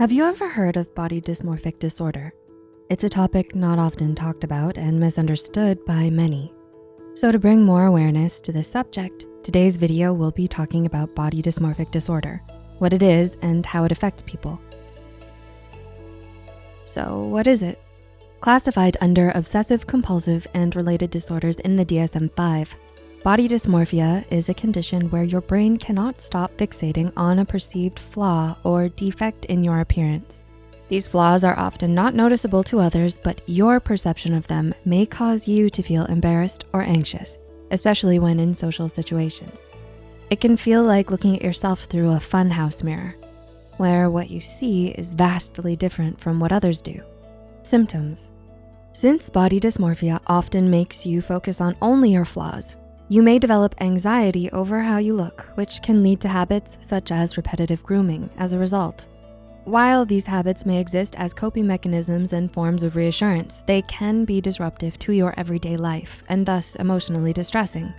Have you ever heard of body dysmorphic disorder? It's a topic not often talked about and misunderstood by many. So to bring more awareness to this subject, today's video will be talking about body dysmorphic disorder, what it is and how it affects people. So what is it? Classified under obsessive compulsive and related disorders in the DSM-5, Body dysmorphia is a condition where your brain cannot stop fixating on a perceived flaw or defect in your appearance. These flaws are often not noticeable to others, but your perception of them may cause you to feel embarrassed or anxious, especially when in social situations. It can feel like looking at yourself through a funhouse mirror, where what you see is vastly different from what others do. Symptoms. Since body dysmorphia often makes you focus on only your flaws, you may develop anxiety over how you look, which can lead to habits such as repetitive grooming as a result. While these habits may exist as coping mechanisms and forms of reassurance, they can be disruptive to your everyday life and thus emotionally distressing.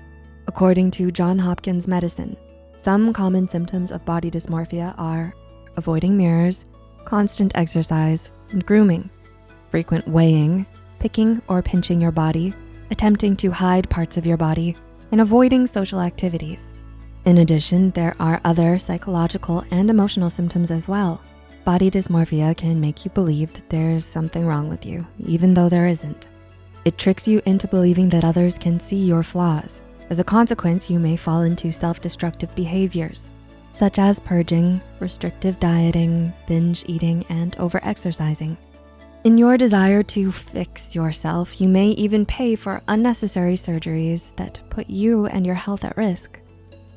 According to Johns Hopkins Medicine, some common symptoms of body dysmorphia are avoiding mirrors, constant exercise, and grooming, frequent weighing, picking or pinching your body, attempting to hide parts of your body, and avoiding social activities. In addition, there are other psychological and emotional symptoms as well. Body dysmorphia can make you believe that there's something wrong with you, even though there isn't. It tricks you into believing that others can see your flaws. As a consequence, you may fall into self-destructive behaviors, such as purging, restrictive dieting, binge eating, and over-exercising. In your desire to fix yourself, you may even pay for unnecessary surgeries that put you and your health at risk.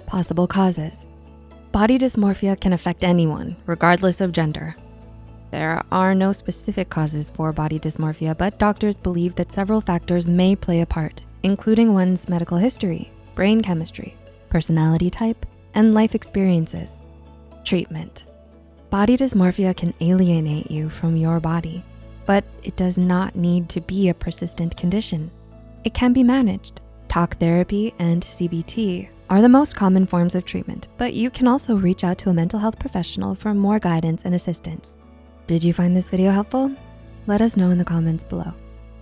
Possible causes. Body dysmorphia can affect anyone, regardless of gender. There are no specific causes for body dysmorphia, but doctors believe that several factors may play a part, including one's medical history, brain chemistry, personality type, and life experiences. Treatment. Body dysmorphia can alienate you from your body but it does not need to be a persistent condition. It can be managed. Talk therapy and CBT are the most common forms of treatment, but you can also reach out to a mental health professional for more guidance and assistance. Did you find this video helpful? Let us know in the comments below.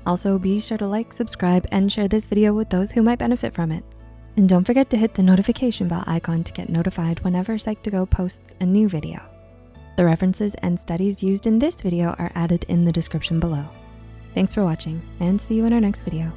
Also, be sure to like, subscribe, and share this video with those who might benefit from it. And don't forget to hit the notification bell icon to get notified whenever Psych2Go posts a new video. The references and studies used in this video are added in the description below. Thanks for watching and see you in our next video.